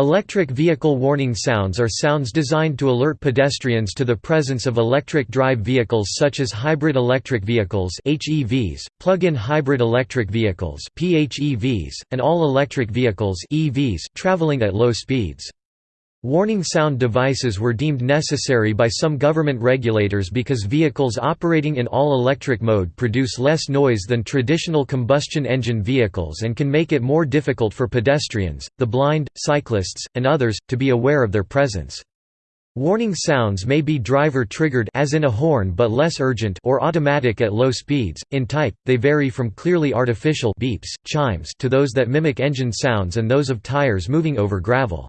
Electric vehicle warning sounds are sounds designed to alert pedestrians to the presence of electric drive vehicles such as hybrid electric vehicles (HEVs), plug-in hybrid electric vehicles (PHEVs), and all-electric vehicles (EVs) traveling at low speeds. Warning sound devices were deemed necessary by some government regulators because vehicles operating in all-electric mode produce less noise than traditional combustion engine vehicles and can make it more difficult for pedestrians, the blind, cyclists, and others, to be aware of their presence. Warning sounds may be driver-triggered as in a horn but less urgent or automatic at low speeds. In type, they vary from clearly artificial beeps, chimes to those that mimic engine sounds and those of tires moving over gravel.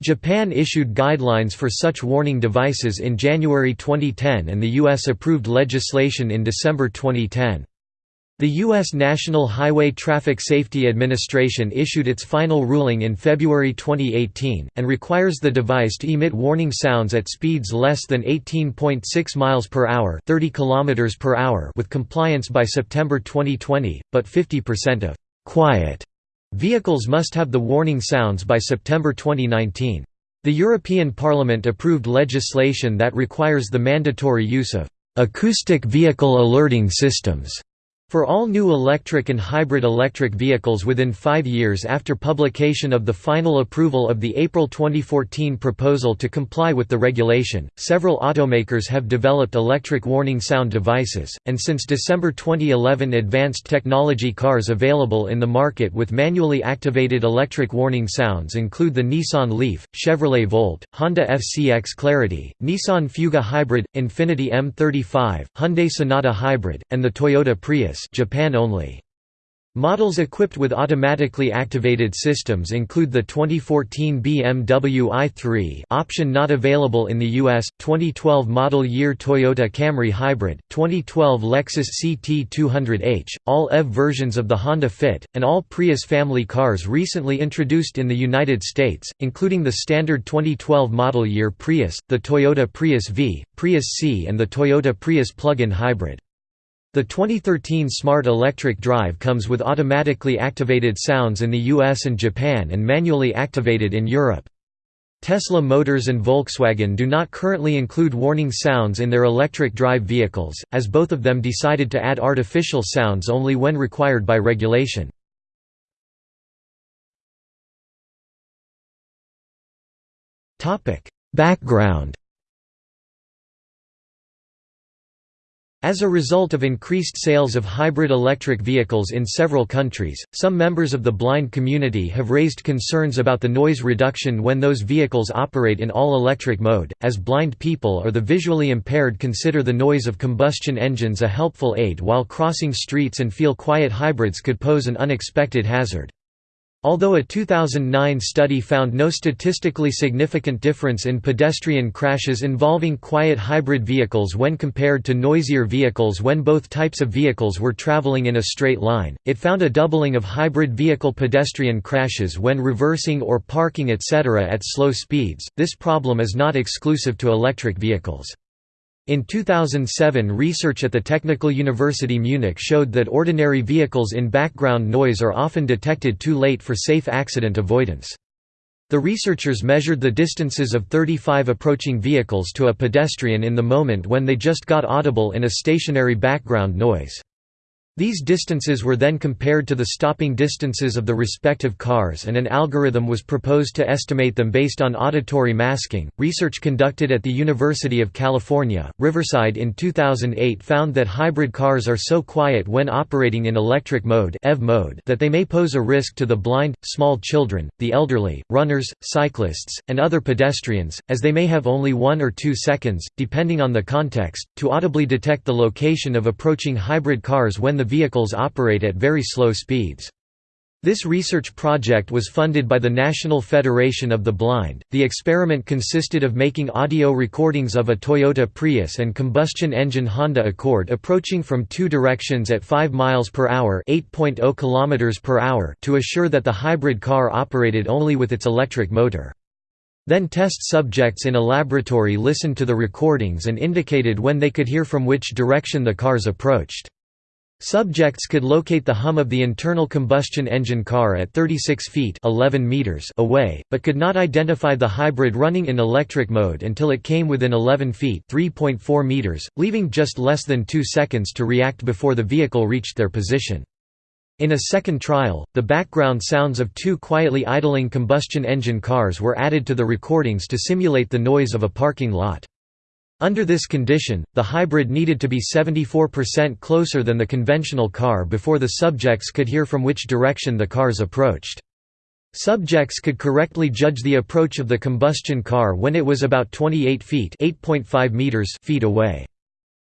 Japan issued guidelines for such warning devices in January 2010 and the U.S. approved legislation in December 2010. The U.S. National Highway Traffic Safety Administration issued its final ruling in February 2018, and requires the device to emit warning sounds at speeds less than 18.6 miles per hour, 30 kilometers per hour with compliance by September 2020, but 50% of «quiet» Vehicles must have the warning sounds by September 2019. The European Parliament approved legislation that requires the mandatory use of acoustic vehicle alerting systems for all new electric and hybrid electric vehicles within five years after publication of the final approval of the April 2014 proposal to comply with the regulation, several automakers have developed electric warning sound devices, and since December 2011 advanced technology cars available in the market with manually activated electric warning sounds include the Nissan Leaf, Chevrolet Volt, Honda FCX Clarity, Nissan Fuga Hybrid, Infiniti M35, Hyundai Sonata Hybrid, and the Toyota Prius Japan only. Models equipped with automatically activated systems include the 2014 BMW i3 option not available in the US, 2012 model year Toyota Camry Hybrid, 2012 Lexus CT200H, all EV versions of the Honda Fit, and all Prius family cars recently introduced in the United States, including the standard 2012 model year Prius, the Toyota Prius V, Prius C and the Toyota Prius plug-in hybrid. The 2013 Smart Electric Drive comes with automatically activated sounds in the US and Japan and manually activated in Europe. Tesla Motors and Volkswagen do not currently include warning sounds in their electric drive vehicles, as both of them decided to add artificial sounds only when required by regulation. Background As a result of increased sales of hybrid electric vehicles in several countries, some members of the blind community have raised concerns about the noise reduction when those vehicles operate in all-electric mode, as blind people or the visually impaired consider the noise of combustion engines a helpful aid while crossing streets and feel quiet hybrids could pose an unexpected hazard. Although a 2009 study found no statistically significant difference in pedestrian crashes involving quiet hybrid vehicles when compared to noisier vehicles when both types of vehicles were traveling in a straight line, it found a doubling of hybrid vehicle pedestrian crashes when reversing or parking etc. at slow speeds. This problem is not exclusive to electric vehicles. In 2007 research at the Technical University Munich showed that ordinary vehicles in background noise are often detected too late for safe accident avoidance. The researchers measured the distances of 35 approaching vehicles to a pedestrian in the moment when they just got audible in a stationary background noise. These distances were then compared to the stopping distances of the respective cars and an algorithm was proposed to estimate them based on auditory masking. Research conducted at the University of California, Riverside in 2008 found that hybrid cars are so quiet when operating in electric mode, EV mode that they may pose a risk to the blind, small children, the elderly, runners, cyclists, and other pedestrians, as they may have only one or two seconds, depending on the context, to audibly detect the location of approaching hybrid cars when the vehicles operate at very slow speeds. This research project was funded by the National Federation of the Blind. The experiment consisted of making audio recordings of a Toyota Prius and combustion engine Honda Accord approaching from two directions at 5 miles per hour, 8.0 kilometers per hour to assure that the hybrid car operated only with its electric motor. Then test subjects in a laboratory listened to the recordings and indicated when they could hear from which direction the cars approached. Subjects could locate the hum of the internal combustion engine car at 36 feet 11 meters away, but could not identify the hybrid running in electric mode until it came within 11 feet 3.4 meters, leaving just less than 2 seconds to react before the vehicle reached their position. In a second trial, the background sounds of two quietly idling combustion engine cars were added to the recordings to simulate the noise of a parking lot. Under this condition, the hybrid needed to be 74% closer than the conventional car before the subjects could hear from which direction the cars approached. Subjects could correctly judge the approach of the combustion car when it was about 28 feet, feet away.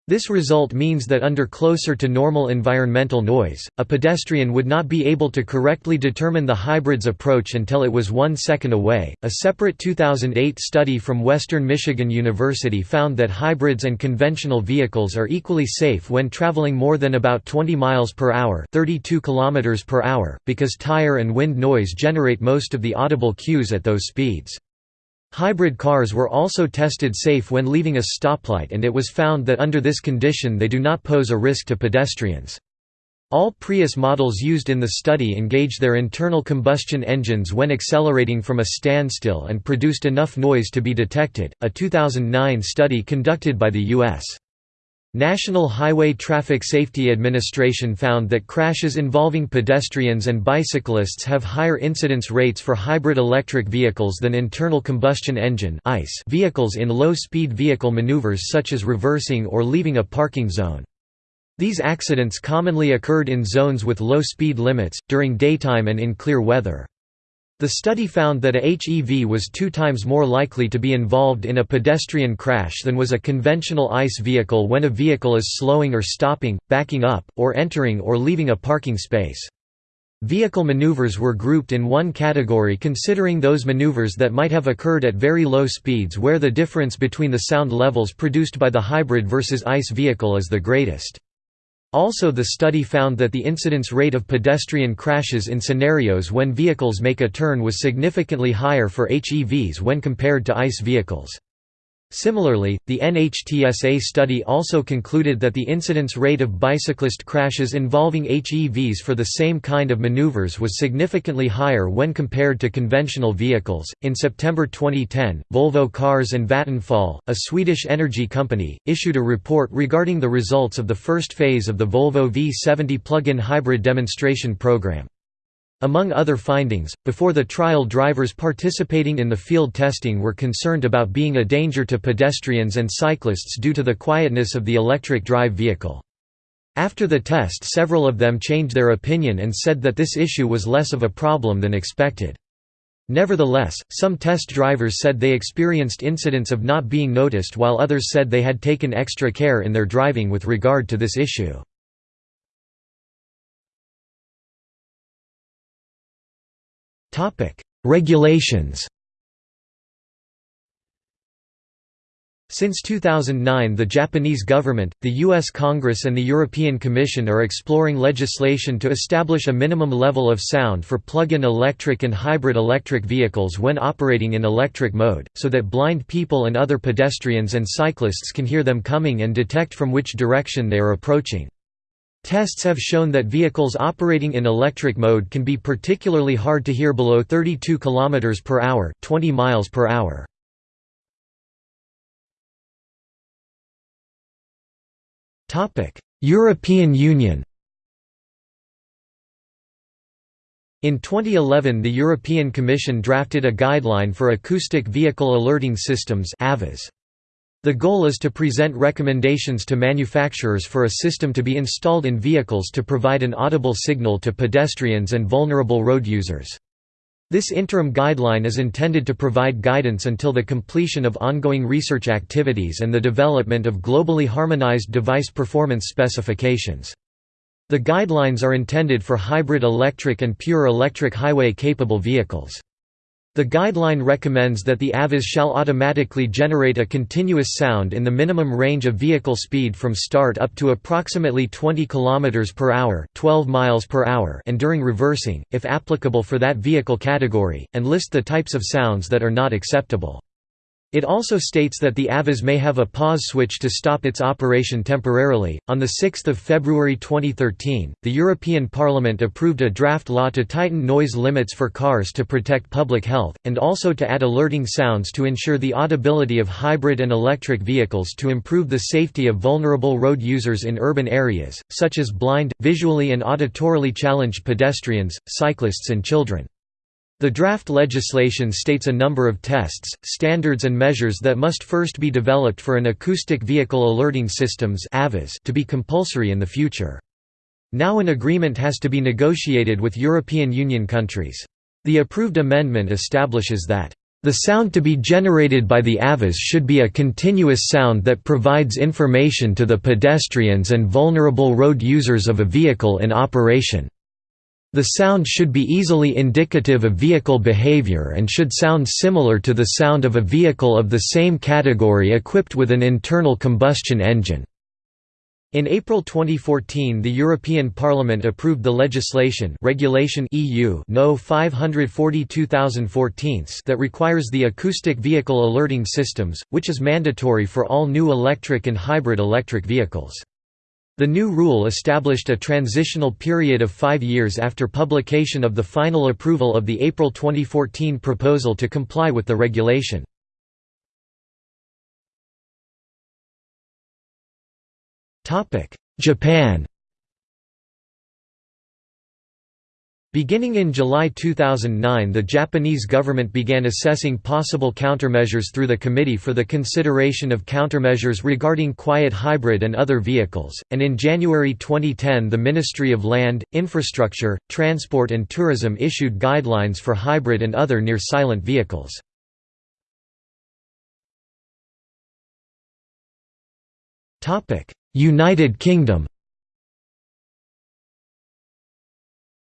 This result means that under closer to normal environmental noise, a pedestrian would not be able to correctly determine the hybrid's approach until it was one second away. A separate 2008 study from Western Michigan University found that hybrids and conventional vehicles are equally safe when traveling more than about 20 miles per hour, 32 kilometers per hour, because tire and wind noise generate most of the audible cues at those speeds. Hybrid cars were also tested safe when leaving a stoplight and it was found that under this condition they do not pose a risk to pedestrians. All Prius models used in the study engaged their internal combustion engines when accelerating from a standstill and produced enough noise to be detected. A 2009 study conducted by the U.S. National Highway Traffic Safety Administration found that crashes involving pedestrians and bicyclists have higher incidence rates for hybrid electric vehicles than internal combustion engine vehicles in low-speed vehicle maneuvers such as reversing or leaving a parking zone. These accidents commonly occurred in zones with low speed limits, during daytime and in clear weather. The study found that a HEV was two times more likely to be involved in a pedestrian crash than was a conventional ICE vehicle when a vehicle is slowing or stopping, backing up, or entering or leaving a parking space. Vehicle maneuvers were grouped in one category considering those maneuvers that might have occurred at very low speeds where the difference between the sound levels produced by the hybrid versus ICE vehicle is the greatest. Also the study found that the incidence rate of pedestrian crashes in scenarios when vehicles make a turn was significantly higher for HEVs when compared to ICE vehicles. Similarly, the NHTSA study also concluded that the incidence rate of bicyclist crashes involving HEVs for the same kind of maneuvers was significantly higher when compared to conventional vehicles. In September 2010, Volvo Cars and Vattenfall, a Swedish energy company, issued a report regarding the results of the first phase of the Volvo V70 plug-in hybrid demonstration program. Among other findings, before the trial drivers participating in the field testing were concerned about being a danger to pedestrians and cyclists due to the quietness of the electric drive vehicle. After the test several of them changed their opinion and said that this issue was less of a problem than expected. Nevertheless, some test drivers said they experienced incidents of not being noticed while others said they had taken extra care in their driving with regard to this issue. Regulations Since 2009 the Japanese government, the U.S. Congress and the European Commission are exploring legislation to establish a minimum level of sound for plug-in electric and hybrid electric vehicles when operating in electric mode, so that blind people and other pedestrians and cyclists can hear them coming and detect from which direction they are approaching. Tests have shown that vehicles operating in electric mode can be particularly hard to hear below 32 km per hour, 20 miles per hour. Topic: European Union. In 2011 the European Commission drafted a guideline for acoustic vehicle alerting systems AVAS. The goal is to present recommendations to manufacturers for a system to be installed in vehicles to provide an audible signal to pedestrians and vulnerable road users. This interim guideline is intended to provide guidance until the completion of ongoing research activities and the development of globally harmonized device performance specifications. The guidelines are intended for hybrid electric and pure electric highway-capable vehicles. The guideline recommends that the AVAS shall automatically generate a continuous sound in the minimum range of vehicle speed from start up to approximately 20 km per hour, 12 miles per hour, and during reversing, if applicable for that vehicle category, and list the types of sounds that are not acceptable. It also states that the AVAS may have a pause switch to stop its operation temporarily. On the 6th of February 2013, the European Parliament approved a draft law to tighten noise limits for cars to protect public health and also to add alerting sounds to ensure the audibility of hybrid and electric vehicles to improve the safety of vulnerable road users in urban areas, such as blind, visually and auditorily challenged pedestrians, cyclists and children. The draft legislation states a number of tests, standards and measures that must first be developed for an acoustic vehicle alerting systems to be compulsory in the future. Now an agreement has to be negotiated with European Union countries. The approved amendment establishes that the sound to be generated by the AVAS should be a continuous sound that provides information to the pedestrians and vulnerable road users of a vehicle in operation. The sound should be easily indicative of vehicle behavior and should sound similar to the sound of a vehicle of the same category equipped with an internal combustion engine. In April 2014 the European Parliament approved the legislation Regulation EU no 542014 that requires the acoustic vehicle alerting systems, which is mandatory for all new electric and hybrid electric vehicles. The new rule established a transitional period of five years after publication of the final approval of the April 2014 proposal to comply with the regulation. Japan Beginning in July 2009 the Japanese government began assessing possible countermeasures through the Committee for the Consideration of Countermeasures regarding quiet hybrid and other vehicles, and in January 2010 the Ministry of Land, Infrastructure, Transport and Tourism issued guidelines for hybrid and other near-silent vehicles. United Kingdom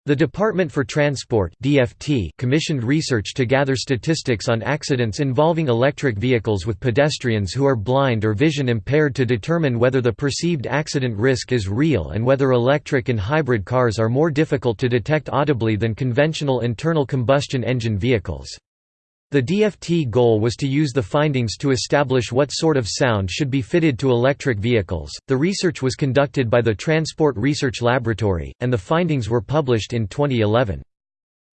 The Department for Transport (DFT) commissioned research to gather statistics on accidents involving electric vehicles with pedestrians who are blind or vision impaired to determine whether the perceived accident risk is real and whether electric and hybrid cars are more difficult to detect audibly than conventional internal combustion engine vehicles. The DFT goal was to use the findings to establish what sort of sound should be fitted to electric vehicles. The research was conducted by the Transport Research Laboratory, and the findings were published in 2011.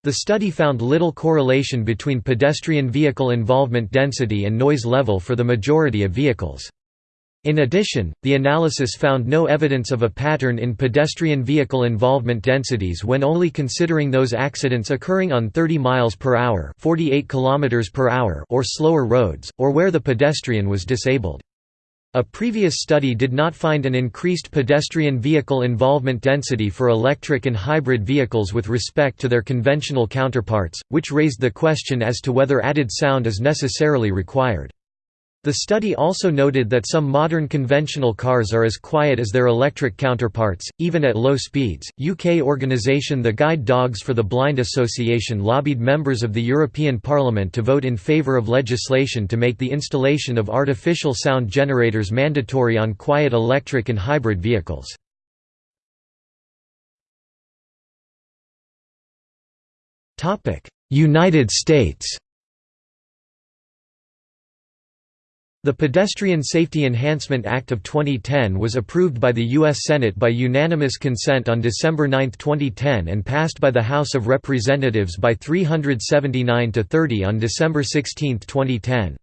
The study found little correlation between pedestrian vehicle involvement density and noise level for the majority of vehicles. In addition, the analysis found no evidence of a pattern in pedestrian vehicle involvement densities when only considering those accidents occurring on 30 miles per hour, 48 kilometers per hour or slower roads or where the pedestrian was disabled. A previous study did not find an increased pedestrian vehicle involvement density for electric and hybrid vehicles with respect to their conventional counterparts, which raised the question as to whether added sound is necessarily required. The study also noted that some modern conventional cars are as quiet as their electric counterparts, even at low speeds. UK organisation the Guide Dogs for the Blind Association lobbied members of the European Parliament to vote in favour of legislation to make the installation of artificial sound generators mandatory on quiet electric and hybrid vehicles. United States The Pedestrian Safety Enhancement Act of 2010 was approved by the U.S. Senate by unanimous consent on December 9, 2010 and passed by the House of Representatives by 379 to 30 on December 16, 2010.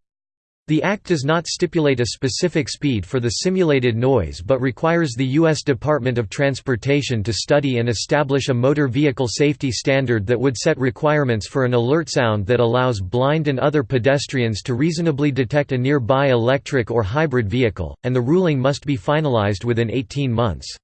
The Act does not stipulate a specific speed for the simulated noise but requires the U.S. Department of Transportation to study and establish a motor vehicle safety standard that would set requirements for an alert sound that allows blind and other pedestrians to reasonably detect a nearby electric or hybrid vehicle, and the ruling must be finalized within 18 months.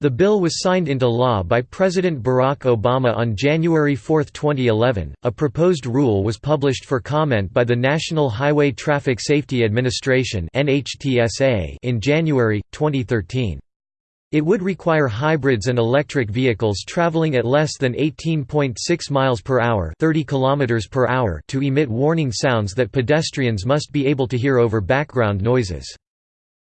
The bill was signed into law by President Barack Obama on January 4, 2011. A proposed rule was published for comment by the National Highway Traffic Safety Administration in January 2013. It would require hybrids and electric vehicles traveling at less than 18.6 miles per hour, 30 kilometers per hour to emit warning sounds that pedestrians must be able to hear over background noises.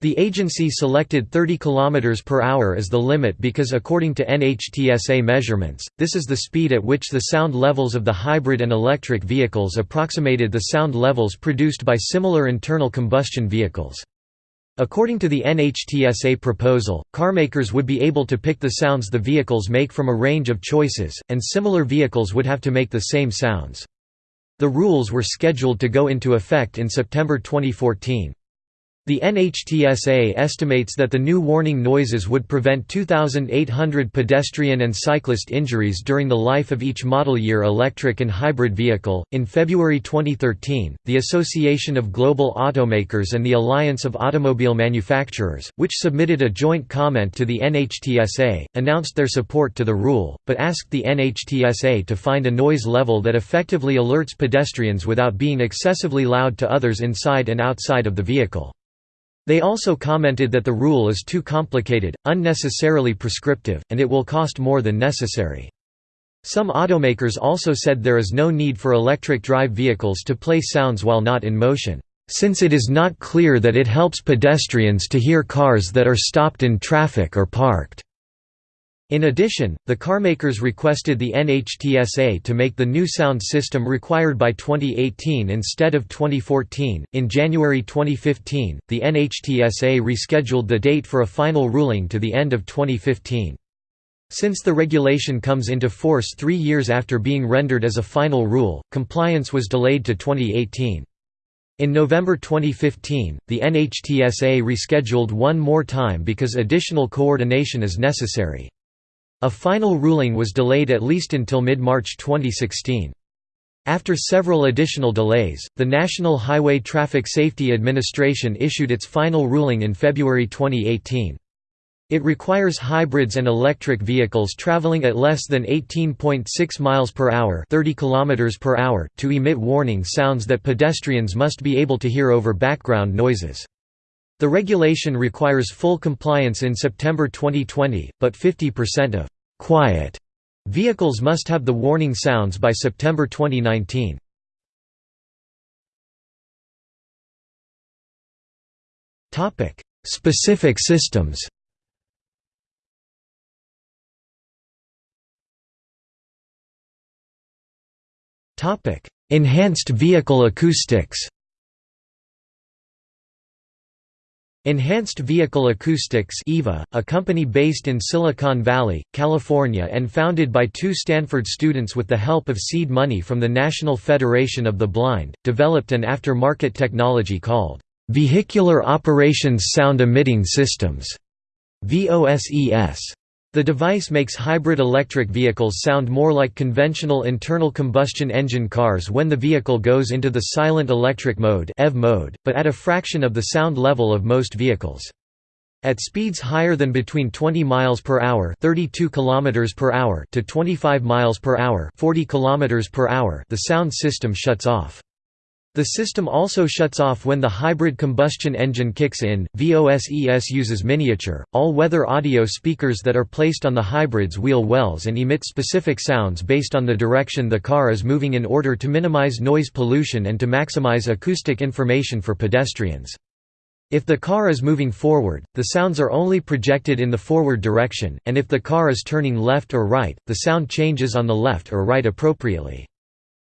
The agency selected 30 km per hour as the limit because according to NHTSA measurements, this is the speed at which the sound levels of the hybrid and electric vehicles approximated the sound levels produced by similar internal combustion vehicles. According to the NHTSA proposal, carmakers would be able to pick the sounds the vehicles make from a range of choices, and similar vehicles would have to make the same sounds. The rules were scheduled to go into effect in September 2014. The NHTSA estimates that the new warning noises would prevent 2,800 pedestrian and cyclist injuries during the life of each model year electric and hybrid vehicle. In February 2013, the Association of Global Automakers and the Alliance of Automobile Manufacturers, which submitted a joint comment to the NHTSA, announced their support to the rule, but asked the NHTSA to find a noise level that effectively alerts pedestrians without being excessively loud to others inside and outside of the vehicle. They also commented that the rule is too complicated, unnecessarily prescriptive, and it will cost more than necessary. Some automakers also said there is no need for electric drive vehicles to play sounds while not in motion, since it is not clear that it helps pedestrians to hear cars that are stopped in traffic or parked. In addition, the carmakers requested the NHTSA to make the new sound system required by 2018 instead of 2014. In January 2015, the NHTSA rescheduled the date for a final ruling to the end of 2015. Since the regulation comes into force three years after being rendered as a final rule, compliance was delayed to 2018. In November 2015, the NHTSA rescheduled one more time because additional coordination is necessary. A final ruling was delayed at least until mid-March 2016. After several additional delays, the National Highway Traffic Safety Administration issued its final ruling in February 2018. It requires hybrids and electric vehicles traveling at less than 18.6 miles per hour, 30 kilometers per hour to emit warning sounds that pedestrians must be able to hear over background noises. The regulation requires full compliance in September 2020, but 50% of «quiet» vehicles must have the warning sounds by September 2019. Topic: Specific systems Topic: Enhanced vehicle acoustics Enhanced Vehicle Acoustics EVA, a company based in Silicon Valley, California and founded by two Stanford students with the help of seed money from the National Federation of the Blind, developed an after-market technology called Vehicular Operations Sound Emitting Systems VOSES. The device makes hybrid electric vehicles sound more like conventional internal combustion engine cars when the vehicle goes into the silent electric mode, EV mode but at a fraction of the sound level of most vehicles. At speeds higher than between 20 miles per hour, 32 kilometers per hour to 25 miles per hour, 40 kilometers per hour, the sound system shuts off. The system also shuts off when the hybrid combustion engine kicks in. VOSES uses miniature, all weather audio speakers that are placed on the hybrid's wheel wells and emit specific sounds based on the direction the car is moving in order to minimize noise pollution and to maximize acoustic information for pedestrians. If the car is moving forward, the sounds are only projected in the forward direction, and if the car is turning left or right, the sound changes on the left or right appropriately.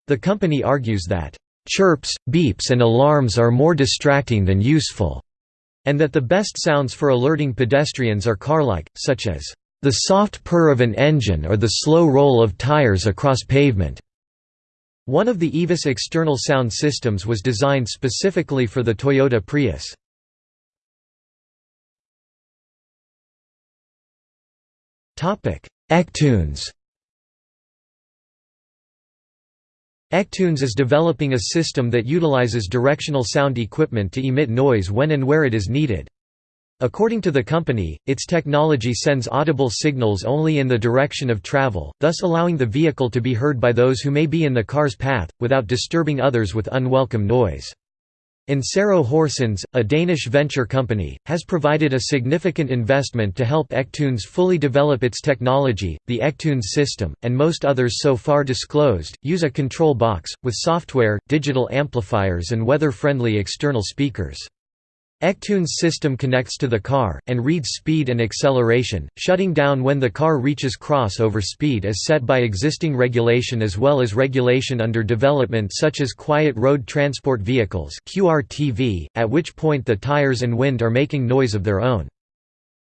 The company argues that chirps, beeps and alarms are more distracting than useful, and that the best sounds for alerting pedestrians are car-like, such as the soft purr of an engine or the slow roll of tires across pavement. One of the EVA's external sound systems was designed specifically for the Toyota Prius. Ectunes Ectunes is developing a system that utilizes directional sound equipment to emit noise when and where it is needed. According to the company, its technology sends audible signals only in the direction of travel, thus allowing the vehicle to be heard by those who may be in the car's path, without disturbing others with unwelcome noise. Ensero Horsens, a Danish venture company, has provided a significant investment to help Ectunes fully develop its technology. The Ectunes system, and most others so far disclosed, use a control box, with software, digital amplifiers, and weather friendly external speakers. Ectune's system connects to the car, and reads speed and acceleration, shutting down when the car reaches crossover speed as set by existing regulation as well as regulation under development such as Quiet Road Transport Vehicles at which point the tires and wind are making noise of their own.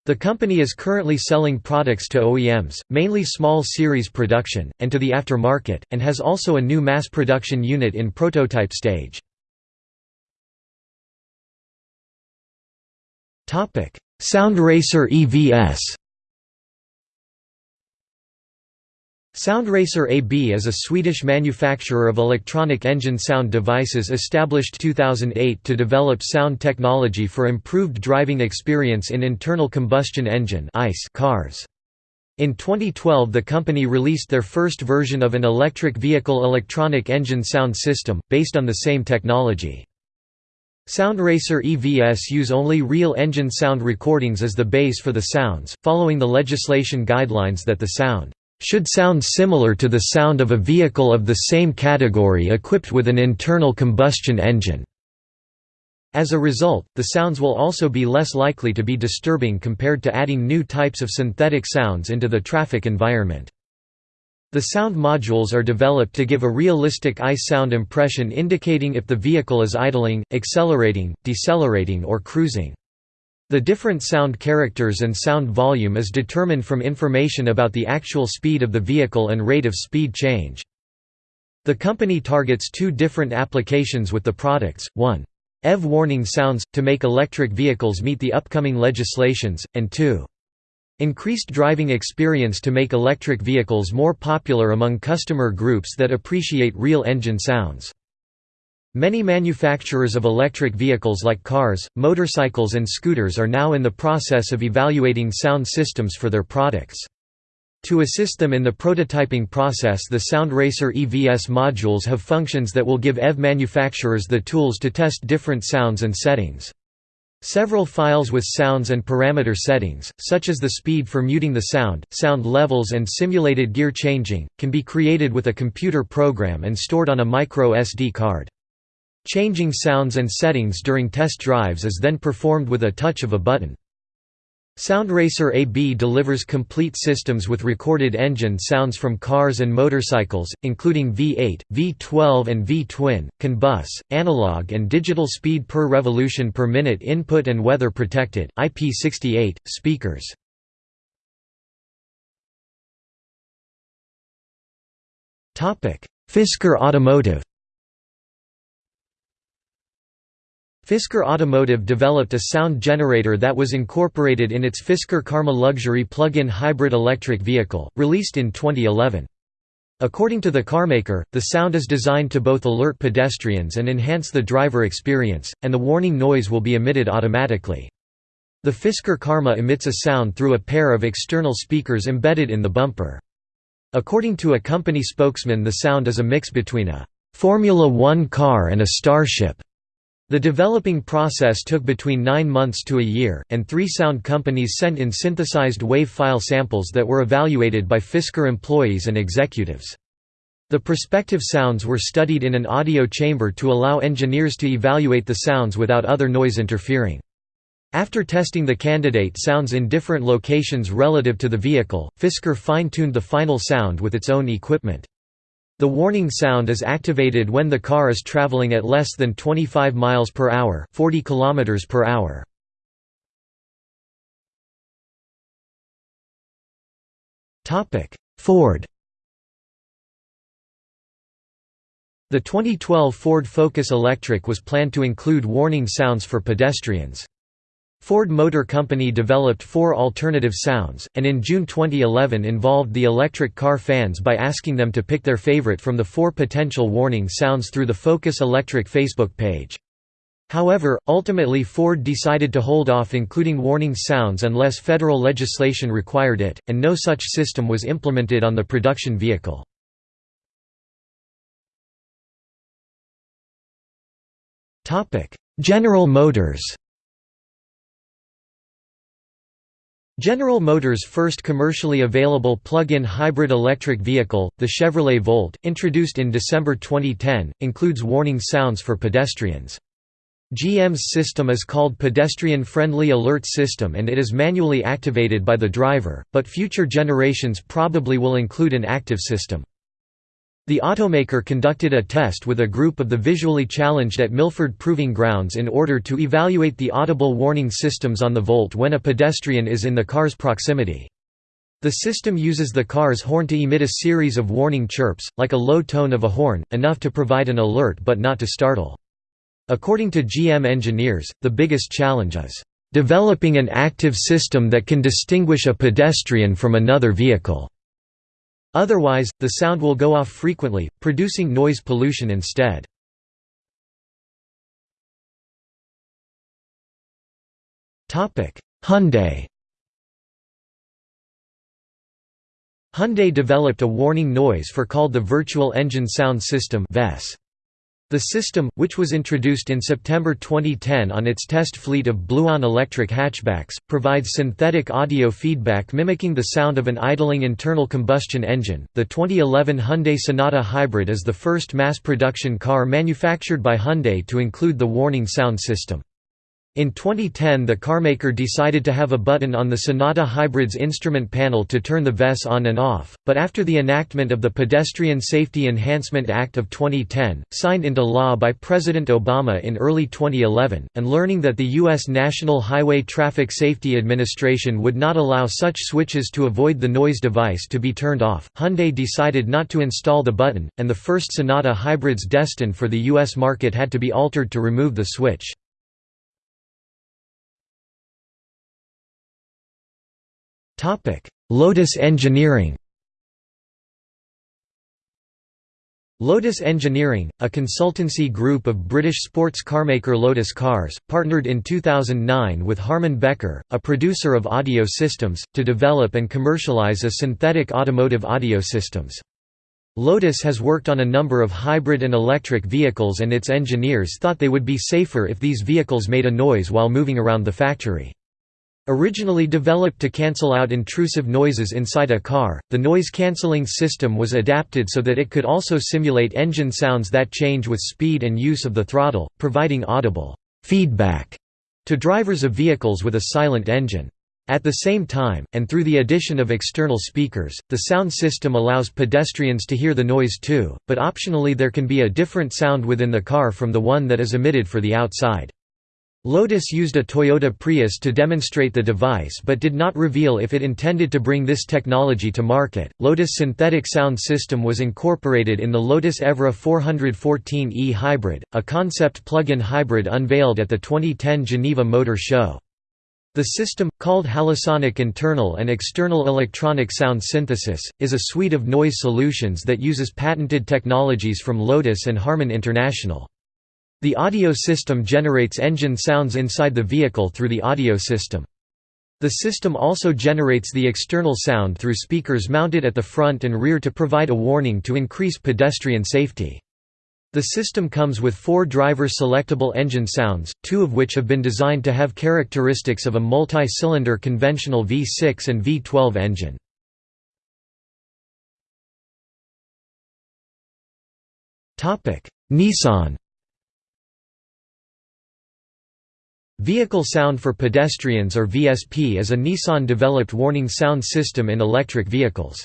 The company is currently selling products to OEMs, mainly small series production, and to the aftermarket, and has also a new mass production unit in prototype stage. Soundracer EVS Soundracer AB is a Swedish manufacturer of electronic engine sound devices established 2008 to develop sound technology for improved driving experience in internal combustion engine cars. In 2012 the company released their first version of an electric vehicle electronic engine sound system, based on the same technology. Soundracer EVS use only real engine sound recordings as the base for the sounds, following the legislation guidelines that the sound should sound similar to the sound of a vehicle of the same category equipped with an internal combustion engine. As a result, the sounds will also be less likely to be disturbing compared to adding new types of synthetic sounds into the traffic environment. The sound modules are developed to give a realistic ICE sound impression indicating if the vehicle is idling, accelerating, decelerating or cruising. The different sound characters and sound volume is determined from information about the actual speed of the vehicle and rate of speed change. The company targets two different applications with the products, 1. EV warning sounds, to make electric vehicles meet the upcoming legislations, and 2. Increased driving experience to make electric vehicles more popular among customer groups that appreciate real engine sounds. Many manufacturers of electric vehicles like cars, motorcycles and scooters are now in the process of evaluating sound systems for their products. To assist them in the prototyping process the SoundRacer EVS modules have functions that will give EV manufacturers the tools to test different sounds and settings. Several files with sounds and parameter settings, such as the speed for muting the sound, sound levels and simulated gear changing, can be created with a computer program and stored on a micro SD card. Changing sounds and settings during test drives is then performed with a touch of a button. Soundracer AB delivers complete systems with recorded engine sounds from cars and motorcycles, including V8, V12 and V-twin, CAN bus, analog and digital speed per revolution per minute input and weather protected IP68, speakers. Fisker Automotive Fisker Automotive developed a sound generator that was incorporated in its Fisker Karma Luxury plug-in hybrid electric vehicle, released in 2011. According to the carmaker, the sound is designed to both alert pedestrians and enhance the driver experience, and the warning noise will be emitted automatically. The Fisker Karma emits a sound through a pair of external speakers embedded in the bumper. According to a company spokesman the sound is a mix between a «Formula One car and a starship». The developing process took between nine months to a year, and three sound companies sent in synthesized wave file samples that were evaluated by Fisker employees and executives. The prospective sounds were studied in an audio chamber to allow engineers to evaluate the sounds without other noise interfering. After testing the candidate sounds in different locations relative to the vehicle, Fisker fine-tuned the final sound with its own equipment. The warning sound is activated when the car is traveling at less than 25 miles per hour, 40 kilometers per hour. Topic: Ford. The 2012 Ford Focus Electric was planned to include warning sounds for pedestrians. Ford Motor Company developed four alternative sounds, and in June 2011 involved the electric car fans by asking them to pick their favorite from the four potential warning sounds through the Focus Electric Facebook page. However, ultimately Ford decided to hold off including warning sounds unless federal legislation required it, and no such system was implemented on the production vehicle. General Motors General Motors' first commercially available plug-in hybrid electric vehicle, the Chevrolet Volt, introduced in December 2010, includes warning sounds for pedestrians. GM's system is called Pedestrian Friendly Alert System and it is manually activated by the driver, but future generations probably will include an active system. The automaker conducted a test with a group of the visually challenged at Milford Proving Grounds in order to evaluate the audible warning systems on the Volt when a pedestrian is in the car's proximity. The system uses the car's horn to emit a series of warning chirps, like a low tone of a horn, enough to provide an alert but not to startle. According to GM engineers, the biggest challenge is, "...developing an active system that can distinguish a pedestrian from another vehicle." Otherwise, the sound will go off frequently, producing noise pollution instead. Hyundai Hyundai developed a warning noise for called the Virtual Engine Sound System VES. The system, which was introduced in September 2010 on its test fleet of BlueOn electric hatchbacks, provides synthetic audio feedback mimicking the sound of an idling internal combustion engine. The 2011 Hyundai Sonata Hybrid is the first mass production car manufactured by Hyundai to include the warning sound system. In 2010 the carmaker decided to have a button on the Sonata Hybrid's instrument panel to turn the VES on and off, but after the enactment of the Pedestrian Safety Enhancement Act of 2010, signed into law by President Obama in early 2011, and learning that the U.S. National Highway Traffic Safety Administration would not allow such switches to avoid the noise device to be turned off, Hyundai decided not to install the button, and the first Sonata hybrids destined for the U.S. market had to be altered to remove the switch. Lotus Engineering Lotus Engineering, a consultancy group of British sports carmaker Lotus Cars, partnered in 2009 with Harman Becker, a producer of audio systems, to develop and commercialize a synthetic automotive audio systems. Lotus has worked on a number of hybrid and electric vehicles and its engineers thought they would be safer if these vehicles made a noise while moving around the factory. Originally developed to cancel out intrusive noises inside a car, the noise-canceling system was adapted so that it could also simulate engine sounds that change with speed and use of the throttle, providing audible feedback to drivers of vehicles with a silent engine. At the same time, and through the addition of external speakers, the sound system allows pedestrians to hear the noise too, but optionally there can be a different sound within the car from the one that is emitted for the outside. Lotus used a Toyota Prius to demonstrate the device but did not reveal if it intended to bring this technology to market. Lotus synthetic sound system was incorporated in the Lotus Evora 414e hybrid, a concept plug-in hybrid unveiled at the 2010 Geneva Motor Show. The system, called HALOsonic Internal and External Electronic Sound Synthesis, is a suite of noise solutions that uses patented technologies from Lotus and Harman International. The audio system generates engine sounds inside the vehicle through the audio system. The system also generates the external sound through speakers mounted at the front and rear to provide a warning to increase pedestrian safety. The system comes with four driver-selectable engine sounds, two of which have been designed to have characteristics of a multi-cylinder conventional V6 and V12 engine. Nissan Vehicle Sound for Pedestrians or VSP is a Nissan-developed warning sound system in electric vehicles.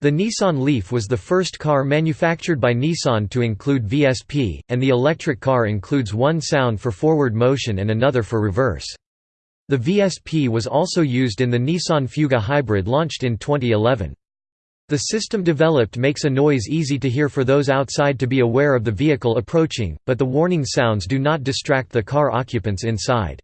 The Nissan Leaf was the first car manufactured by Nissan to include VSP, and the electric car includes one sound for forward motion and another for reverse. The VSP was also used in the Nissan Fuga Hybrid launched in 2011. The system developed makes a noise easy to hear for those outside to be aware of the vehicle approaching, but the warning sounds do not distract the car occupants inside.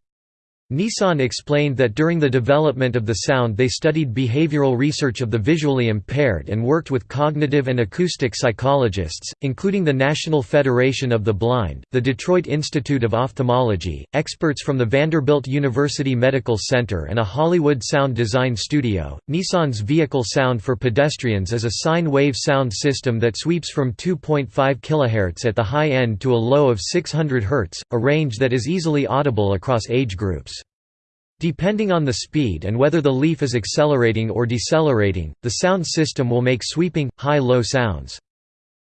Nissan explained that during the development of the sound they studied behavioral research of the visually impaired and worked with cognitive and acoustic psychologists, including the National Federation of the Blind, the Detroit Institute of Ophthalmology, experts from the Vanderbilt University Medical Center and a Hollywood sound design studio. Nissan's vehicle sound for pedestrians is a sine wave sound system that sweeps from 2.5 kHz at the high end to a low of 600 Hz, a range that is easily audible across age groups. Depending on the speed and whether the leaf is accelerating or decelerating, the sound system will make sweeping, high-low sounds.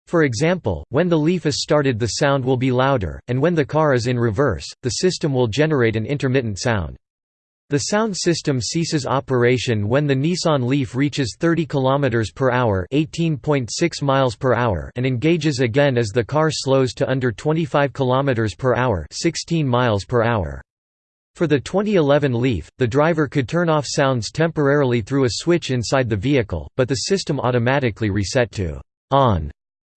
For example, when the Leaf is started the sound will be louder, and when the car is in reverse, the system will generate an intermittent sound. The sound system ceases operation when the Nissan Leaf reaches 30 km per hour, 18.6 miles per hour, and engages again as the car slows to under 25 km per hour, 16 miles per hour. For the 2011 Leaf, the driver could turn off sounds temporarily through a switch inside the vehicle, but the system automatically reset to on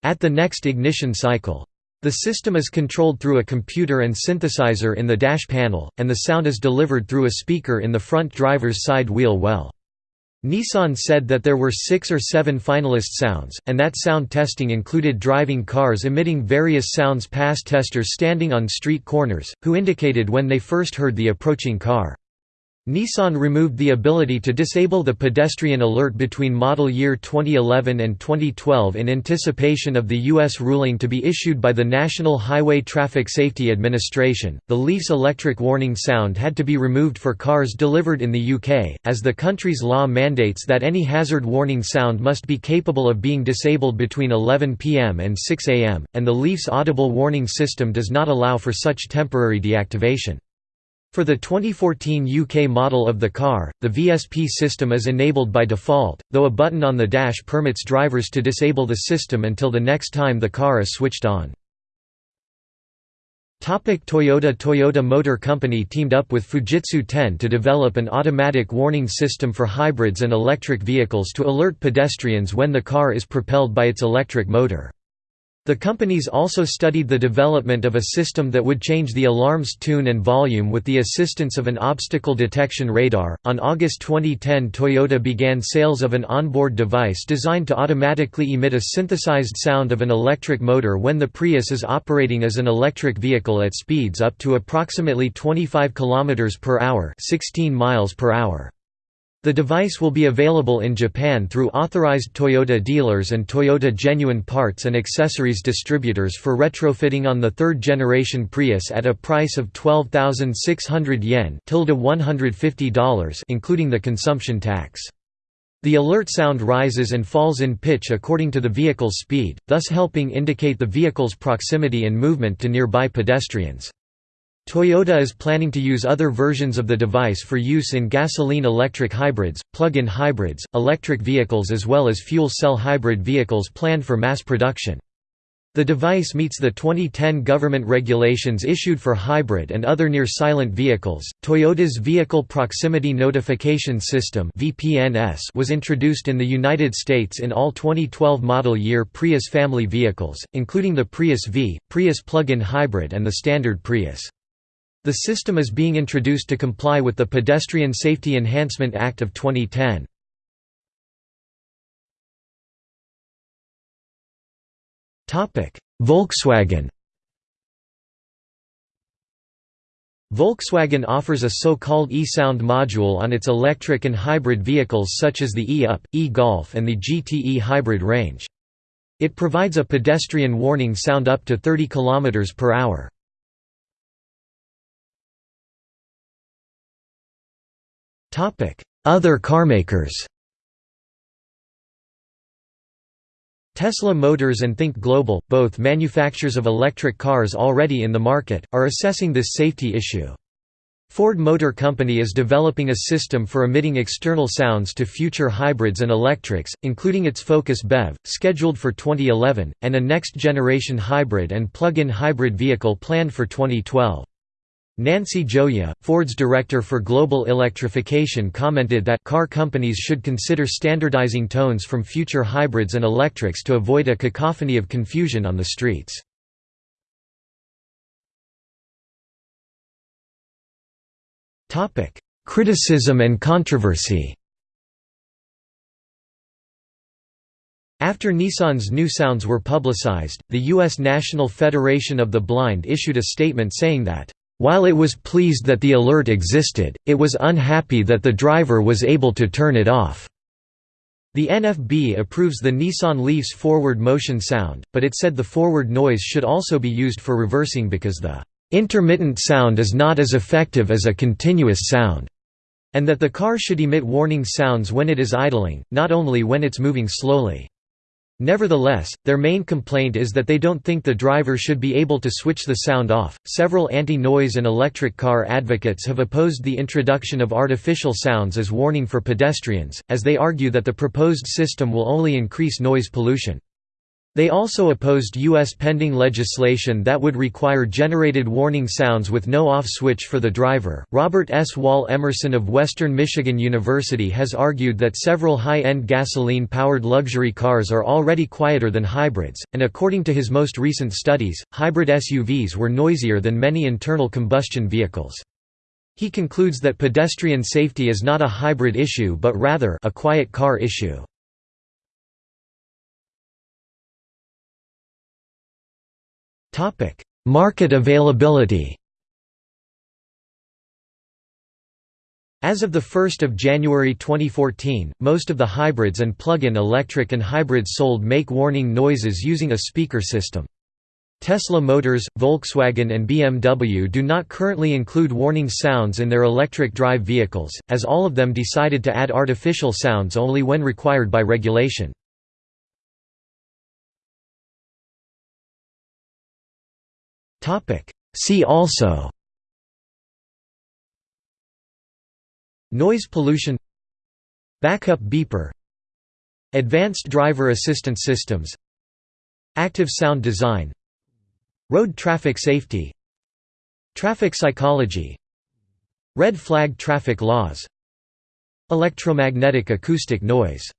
at the next ignition cycle. The system is controlled through a computer and synthesizer in the dash panel, and the sound is delivered through a speaker in the front driver's side wheel well. Nissan said that there were six or seven finalist sounds, and that sound testing included driving cars emitting various sounds past testers standing on street corners, who indicated when they first heard the approaching car. Nissan removed the ability to disable the pedestrian alert between model year 2011 and 2012 in anticipation of the U.S. ruling to be issued by the National Highway Traffic Safety Administration. The Leaf's electric warning sound had to be removed for cars delivered in the UK, as the country's law mandates that any hazard warning sound must be capable of being disabled between 11 pm and 6 am, and the Leaf's audible warning system does not allow for such temporary deactivation. For the 2014 UK model of the car, the VSP system is enabled by default, though a button on the dash permits drivers to disable the system until the next time the car is switched on. Toyota Toyota Motor Company teamed up with Fujitsu Ten to develop an automatic warning system for hybrids and electric vehicles to alert pedestrians when the car is propelled by its electric motor. The companies also studied the development of a system that would change the alarm's tune and volume with the assistance of an obstacle detection radar. On August 2010, Toyota began sales of an onboard device designed to automatically emit a synthesized sound of an electric motor when the Prius is operating as an electric vehicle at speeds up to approximately 25 km per hour, 16 miles per hour. The device will be available in Japan through authorized Toyota dealers and Toyota genuine parts and accessories distributors for retrofitting on the third-generation Prius at a price of 12,600 yen $150 including the consumption tax. The alert sound rises and falls in pitch according to the vehicle's speed, thus helping indicate the vehicle's proximity and movement to nearby pedestrians. Toyota is planning to use other versions of the device for use in gasoline-electric hybrids, plug-in hybrids, electric vehicles as well as fuel cell hybrid vehicles planned for mass production. The device meets the 2010 government regulations issued for hybrid and other near-silent vehicles. Toyota's Vehicle Proximity Notification System (VPNS) was introduced in the United States in all 2012 model year Prius family vehicles, including the Prius V, Prius plug-in hybrid and the standard Prius. The system is being introduced to comply with the Pedestrian Safety Enhancement Act of 2010. Volkswagen Volkswagen offers a so-called e-Sound module on its electric and hybrid vehicles such as the e-Up, e-Golf and the GTE hybrid range. It provides a pedestrian warning sound up to 30 km per hour. Other carmakers Tesla Motors and Think Global, both manufacturers of electric cars already in the market, are assessing this safety issue. Ford Motor Company is developing a system for emitting external sounds to future hybrids and electrics, including its Focus BEV, scheduled for 2011, and a next-generation hybrid and plug-in hybrid vehicle planned for 2012. Nancy Gioia, Ford's director for global electrification commented that car companies should consider standardizing tones from future hybrids and electrics to avoid a cacophony of confusion on the streets. Criticism and controversy After Nissan's new sounds were publicized, the U.S. National Federation of the Blind issued a statement saying that while it was pleased that the alert existed, it was unhappy that the driver was able to turn it off. The NFB approves the Nissan Leaf's forward motion sound, but it said the forward noise should also be used for reversing because the intermittent sound is not as effective as a continuous sound, and that the car should emit warning sounds when it is idling, not only when it's moving slowly. Nevertheless, their main complaint is that they don't think the driver should be able to switch the sound off. Several anti noise and electric car advocates have opposed the introduction of artificial sounds as warning for pedestrians, as they argue that the proposed system will only increase noise pollution. They also opposed U.S. pending legislation that would require generated warning sounds with no off switch for the driver. Robert S. Wall Emerson of Western Michigan University has argued that several high end gasoline powered luxury cars are already quieter than hybrids, and according to his most recent studies, hybrid SUVs were noisier than many internal combustion vehicles. He concludes that pedestrian safety is not a hybrid issue but rather a quiet car issue. Market availability As of 1 January 2014, most of the hybrids and plug-in electric and hybrids sold make warning noises using a speaker system. Tesla Motors, Volkswagen and BMW do not currently include warning sounds in their electric drive vehicles, as all of them decided to add artificial sounds only when required by regulation. See also. Noise pollution. Backup beeper. Advanced driver assistance systems. Active sound design. Road traffic safety. Traffic psychology. Red flag traffic laws. Electromagnetic acoustic noise